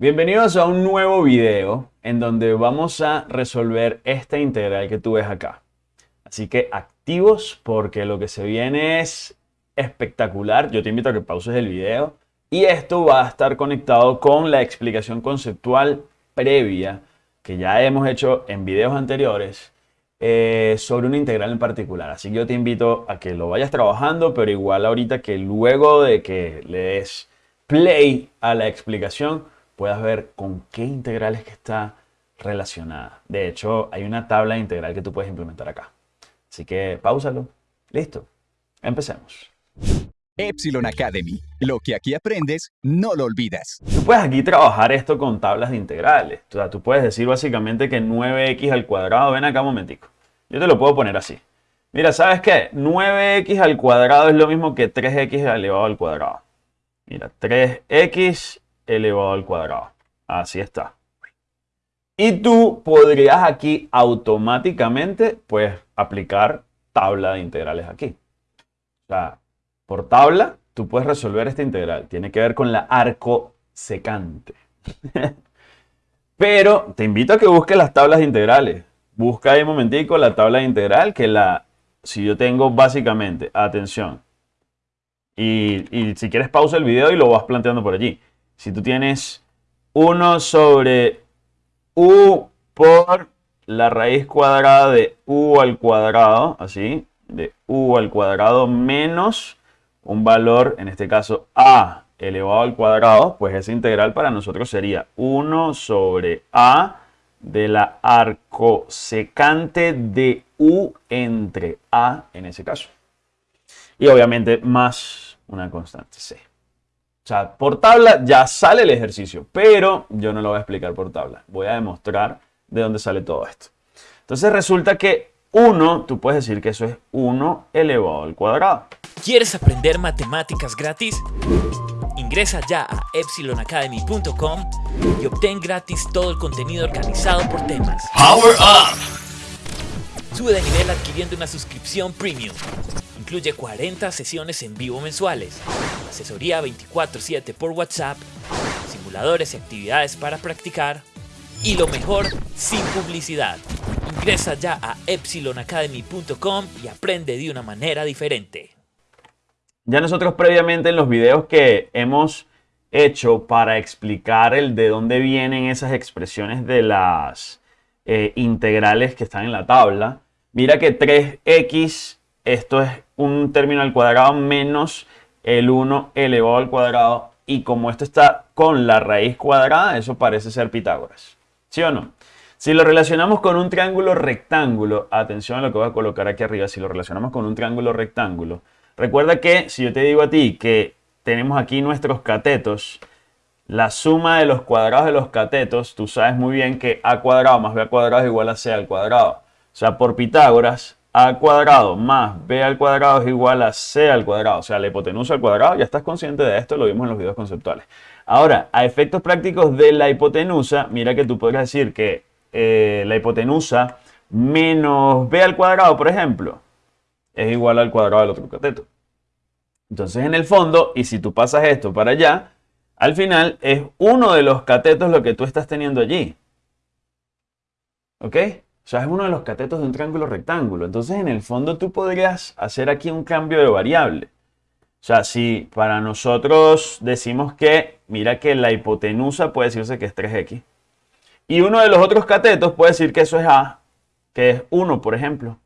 Bienvenidos a un nuevo video en donde vamos a resolver esta integral que tú ves acá. Así que activos porque lo que se viene es espectacular. Yo te invito a que pauses el video y esto va a estar conectado con la explicación conceptual previa que ya hemos hecho en videos anteriores eh, sobre una integral en particular. Así que yo te invito a que lo vayas trabajando, pero igual ahorita que luego de que le des play a la explicación, puedas ver con qué integrales que está relacionada. De hecho, hay una tabla integral que tú puedes implementar acá. Así que pausalo. Listo. Empecemos. Epsilon Academy. Lo que aquí aprendes, no lo olvidas. Tú puedes aquí trabajar esto con tablas de integrales. O sea, tú puedes decir básicamente que 9x al cuadrado, ven acá un momentico. Yo te lo puedo poner así. Mira, ¿sabes qué? 9x al cuadrado es lo mismo que 3x elevado al cuadrado. Mira, 3x elevado al cuadrado. Así está. Y tú podrías aquí automáticamente, pues, aplicar tabla de integrales aquí. O sea, por tabla, tú puedes resolver esta integral. Tiene que ver con la arco secante. Pero te invito a que busques las tablas de integrales. Busca ahí un momentico la tabla de integral que la... Si yo tengo básicamente, atención, y, y si quieres pausa el video y lo vas planteando por allí si tú tienes 1 sobre u por la raíz cuadrada de u al cuadrado, así, de u al cuadrado menos un valor, en este caso a elevado al cuadrado, pues esa integral para nosotros sería 1 sobre a de la arcosecante de u entre a en ese caso. Y obviamente más una constante c. O sea, por tabla ya sale el ejercicio, pero yo no lo voy a explicar por tabla. Voy a demostrar de dónde sale todo esto. Entonces resulta que 1, tú puedes decir que eso es 1 elevado al cuadrado. ¿Quieres aprender matemáticas gratis? Ingresa ya a epsilonacademy.com y obtén gratis todo el contenido organizado por temas. Power Up. Sube de nivel adquiriendo una suscripción premium. Incluye 40 sesiones en vivo mensuales, asesoría 24/7 por WhatsApp, simuladores y actividades para practicar y lo mejor, sin publicidad. Ingresa ya a epsilonacademy.com y aprende de una manera diferente. Ya nosotros previamente en los videos que hemos hecho para explicar el de dónde vienen esas expresiones de las eh, integrales que están en la tabla, mira que 3x, esto es un término al cuadrado menos el 1 elevado al cuadrado y como esto está con la raíz cuadrada, eso parece ser Pitágoras. ¿Sí o no? Si lo relacionamos con un triángulo rectángulo, atención a lo que voy a colocar aquí arriba, si lo relacionamos con un triángulo rectángulo, recuerda que si yo te digo a ti que tenemos aquí nuestros catetos, la suma de los cuadrados de los catetos, tú sabes muy bien que a cuadrado más b cuadrado es igual a c al cuadrado. O sea, por Pitágoras, a cuadrado más b al cuadrado es igual a c al cuadrado, o sea, la hipotenusa al cuadrado. Ya estás consciente de esto, lo vimos en los videos conceptuales. Ahora, a efectos prácticos de la hipotenusa, mira que tú podrías decir que eh, la hipotenusa menos b al cuadrado, por ejemplo, es igual al cuadrado del otro cateto. Entonces, en el fondo, y si tú pasas esto para allá, al final es uno de los catetos lo que tú estás teniendo allí. ¿Ok? O sea, es uno de los catetos de un triángulo rectángulo. Entonces, en el fondo, tú podrías hacer aquí un cambio de variable. O sea, si para nosotros decimos que, mira que la hipotenusa puede decirse que es 3x. Y uno de los otros catetos puede decir que eso es A, que es 1, por ejemplo.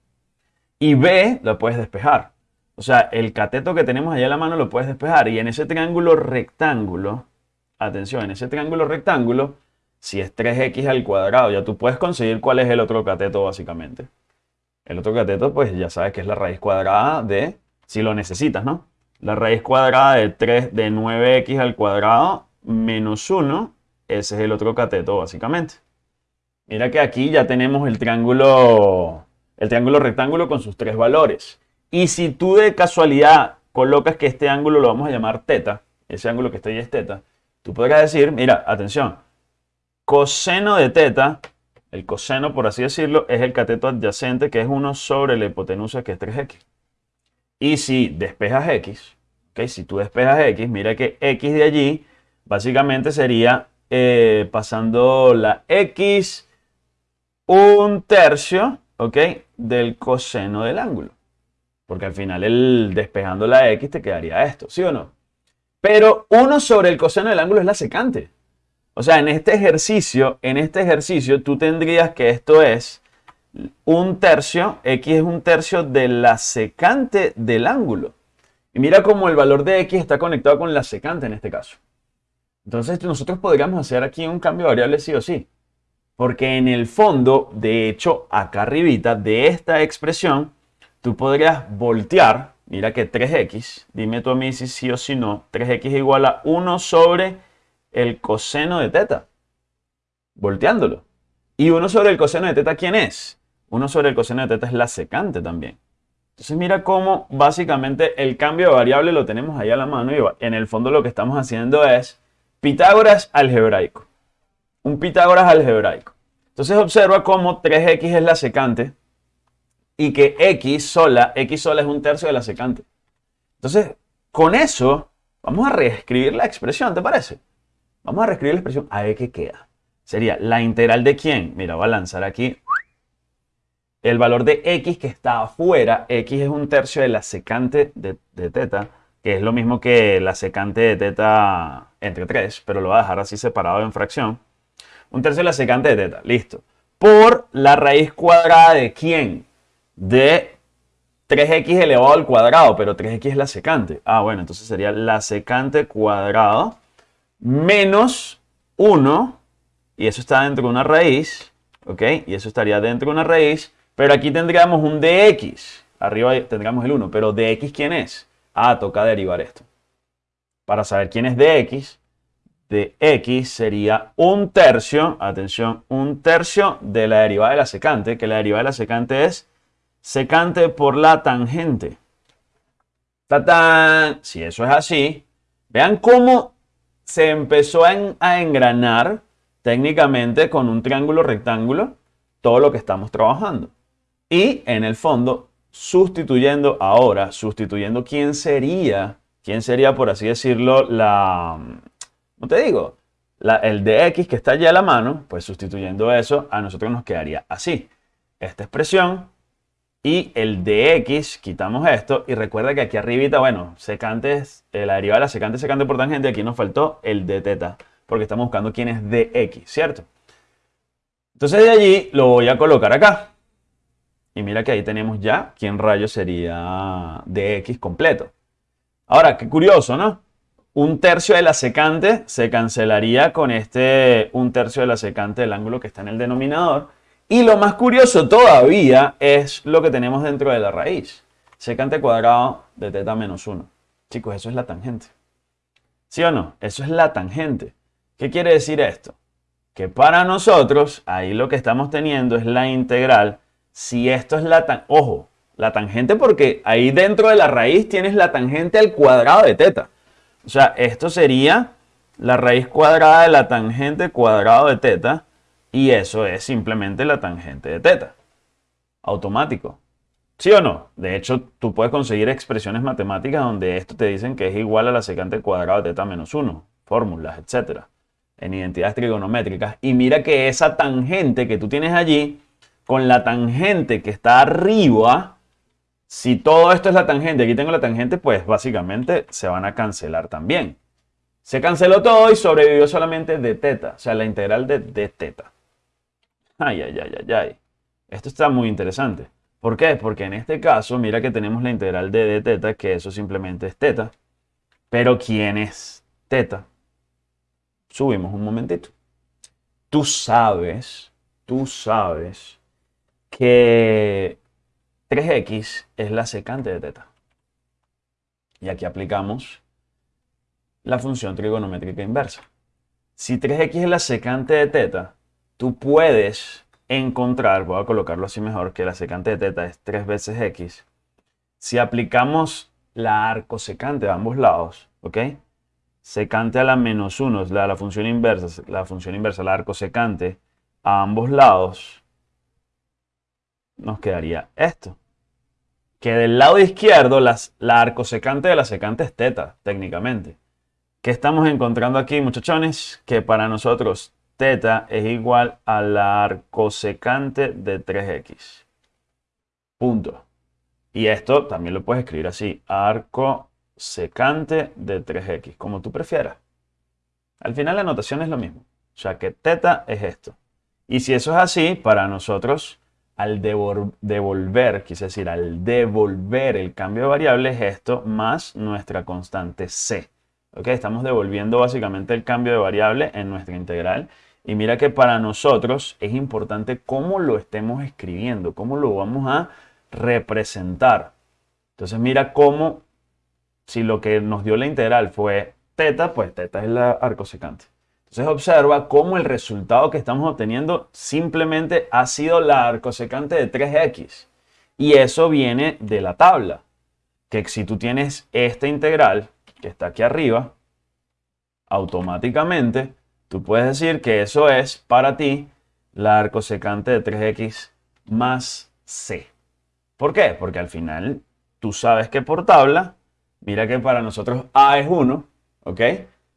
Y B lo puedes despejar. O sea, el cateto que tenemos allá en la mano lo puedes despejar. Y en ese triángulo rectángulo, atención, en ese triángulo rectángulo, si es 3x al cuadrado, ya tú puedes conseguir cuál es el otro cateto básicamente. El otro cateto, pues ya sabes que es la raíz cuadrada de, si lo necesitas, ¿no? La raíz cuadrada de 3 de 9x al cuadrado menos 1, ese es el otro cateto básicamente. Mira que aquí ya tenemos el triángulo, el triángulo rectángulo con sus tres valores. Y si tú de casualidad colocas que este ángulo lo vamos a llamar teta, ese ángulo que está ahí es teta, tú podrías decir, mira, atención, coseno de teta, el coseno por así decirlo, es el cateto adyacente que es 1 sobre la hipotenusa que es 3x. Y si despejas x, ¿okay? si tú despejas x, mira que x de allí básicamente sería eh, pasando la x un tercio, ¿ok? Del coseno del ángulo. Porque al final el despejando la x te quedaría esto, ¿sí o no? Pero 1 sobre el coseno del ángulo es la secante. O sea, en este ejercicio, en este ejercicio tú tendrías que esto es un tercio, x es un tercio de la secante del ángulo. Y mira cómo el valor de x está conectado con la secante en este caso. Entonces nosotros podríamos hacer aquí un cambio de variable sí o sí. Porque en el fondo, de hecho, acá arribita de esta expresión, tú podrías voltear, mira que 3x, dime tú a mí si sí o si no, 3x es igual a 1 sobre el coseno de teta. Volteándolo. ¿Y 1 sobre el coseno de teta quién es? 1 sobre el coseno de teta es la secante también. Entonces mira cómo básicamente el cambio de variable lo tenemos ahí a la mano y en el fondo lo que estamos haciendo es Pitágoras algebraico. Un Pitágoras algebraico. Entonces observa cómo 3x es la secante y que x sola, x sola es un tercio de la secante. Entonces, con eso, vamos a reescribir la expresión, ¿te parece? Vamos a reescribir la expresión a ver qué queda. Sería la integral de quién. Mira, voy a lanzar aquí el valor de x que está afuera. x es un tercio de la secante de, teta, que es lo mismo que la secante de teta entre 3, pero lo voy a dejar así separado en fracción. Un tercio de la secante de teta, listo. Por la raíz cuadrada de quién? de 3x elevado al cuadrado, pero 3x es la secante. Ah, bueno, entonces sería la secante cuadrado menos 1, y eso está dentro de una raíz, ¿ok? Y eso estaría dentro de una raíz, pero aquí tendríamos un dx, arriba tendríamos el 1, pero dx ¿quién es? Ah, toca derivar esto. Para saber quién es dx, de x sería un tercio, atención, un tercio de la derivada de la secante, que la derivada de la secante es secante por la tangente. ¡Tatán! Si eso es así, vean cómo se empezó a, engranar técnicamente con un triángulo rectángulo todo lo que estamos trabajando. Y en el fondo, sustituyendo ahora, sustituyendo quién sería, quién sería, por así decirlo, la, ¿cómo te digo? La, el de x que está allá a la mano, pues sustituyendo eso, a nosotros nos quedaría así. Esta expresión y el de x, quitamos esto. Y recuerda que aquí arribita, bueno, secantes, la derivada de la secante, secante por tangente. Aquí nos faltó el de teta. Porque estamos buscando quién es de x, ¿cierto? Entonces de allí lo voy a colocar acá. Y mira que ahí tenemos ya quién rayo sería de x completo. Ahora, qué curioso, ¿no? Un tercio de la secante se cancelaría con este un tercio de la secante del ángulo que está en el denominador. Y lo más curioso todavía es lo que tenemos dentro de la raíz. Secante cuadrado de teta menos 1. Chicos, eso es la tangente. ¿Sí o no? Eso es la tangente. ¿Qué quiere decir esto? Que para nosotros, ahí lo que estamos teniendo es la integral. Si esto es la tangente, ojo, la tangente porque ahí dentro de la raíz tienes la tangente al cuadrado de teta. O sea, esto sería la raíz cuadrada de la tangente cuadrado de teta y eso es simplemente la tangente de teta. Automático. ¿Sí o no? De hecho, tú puedes conseguir expresiones matemáticas donde esto te dicen que es igual a la secante cuadrado de teta menos 1, fórmulas, etc. En identidades trigonométricas. Y mira que esa tangente que tú tienes allí, con la tangente que está arriba, si todo esto es la tangente, aquí tengo la tangente, pues básicamente se van a cancelar también. Se canceló todo y sobrevivió solamente de teta, o sea, la integral de, de teta. Ay, ay, ay, ay, ay. Esto está muy interesante. ¿Por qué? Porque en este caso, mira que tenemos la integral de d teta, que eso simplemente es teta. Pero ¿quién es teta? Subimos un momentito. Tú sabes, tú sabes que 3x es la secante de teta. Y aquí aplicamos la función trigonométrica inversa. Si 3x es la secante de teta, tú puedes encontrar, voy a colocarlo así mejor, que la secante de teta es 3 veces x. Si aplicamos la arcosecante a ambos lados, ¿ok? Secante a la menos 1 la, la función inversa, la función inversa, la arcosecante a ambos lados, nos quedaría esto. Que del lado izquierdo las, la arcosecante de la secante es teta, técnicamente. ¿Qué estamos encontrando aquí, muchachones? Que para nosotros teta es igual a la arcosecante de 3x. Punto. Y esto también lo puedes escribir así, arco secante de 3x, como tú prefieras. Al final la notación es lo mismo. O sea que teta es esto. Y si eso es así, para nosotros, al devolver, quise decir, al devolver el cambio de variable es esto más nuestra constante c. ¿Ok? Estamos devolviendo básicamente el cambio de variable en nuestra integral. Y mira que para nosotros es importante cómo lo estemos escribiendo, cómo lo vamos a representar. Entonces mira cómo, si lo que nos dio la integral fue teta, pues teta es la arcosecante. Entonces observa cómo el resultado que estamos obteniendo simplemente ha sido la arcosecante de 3x. Y eso viene de la tabla. Que si tú tienes esta integral, que está aquí arriba, automáticamente tú puedes decir que eso es para ti la arcosecante de 3x más c. ¿Por qué? Porque al final tú sabes que por tabla, mira que para nosotros a es 1, ¿ok?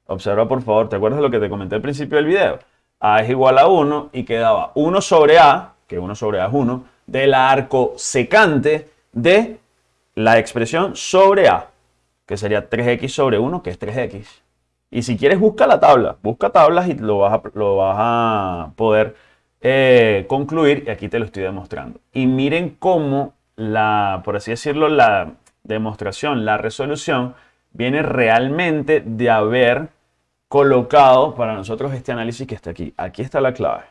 Observa por favor, ¿te acuerdas de lo que te comenté al principio del video? a es igual a 1 y quedaba 1 sobre a, que 1 sobre a es 1, de la arcosecante de la expresión sobre a, que sería 3x sobre 1, que es 3x. Y si quieres, busca la tabla, busca tablas y lo vas a, lo vas a poder eh, concluir, y aquí te lo estoy demostrando. Y miren cómo la, por así decirlo, la demostración, la resolución, viene realmente de haber colocado para nosotros este análisis que está aquí. Aquí está la clave.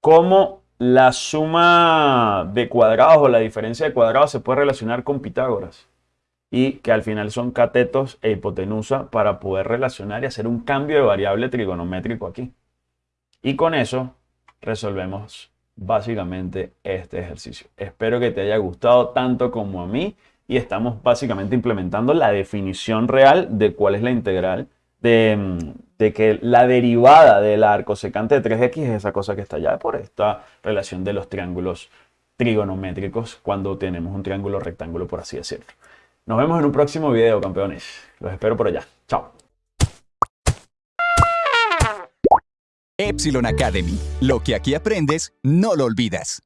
Cómo la suma de cuadrados o la diferencia de cuadrados se puede relacionar con Pitágoras. Y que al final son catetos e hipotenusa para poder relacionar y hacer un cambio de variable trigonométrico aquí. Y con eso resolvemos básicamente este ejercicio. Espero que te haya gustado tanto como a mí y estamos básicamente implementando la definición real de cuál es la integral de, de, que la derivada de la arcosecante de 3x es esa cosa que está allá por esta relación de los triángulos trigonométricos cuando tenemos un triángulo rectángulo, por así decirlo. Nos vemos en un próximo video, campeones. Los espero por allá. Chao. Epsilon Academy. Lo que aquí aprendes, no lo olvidas.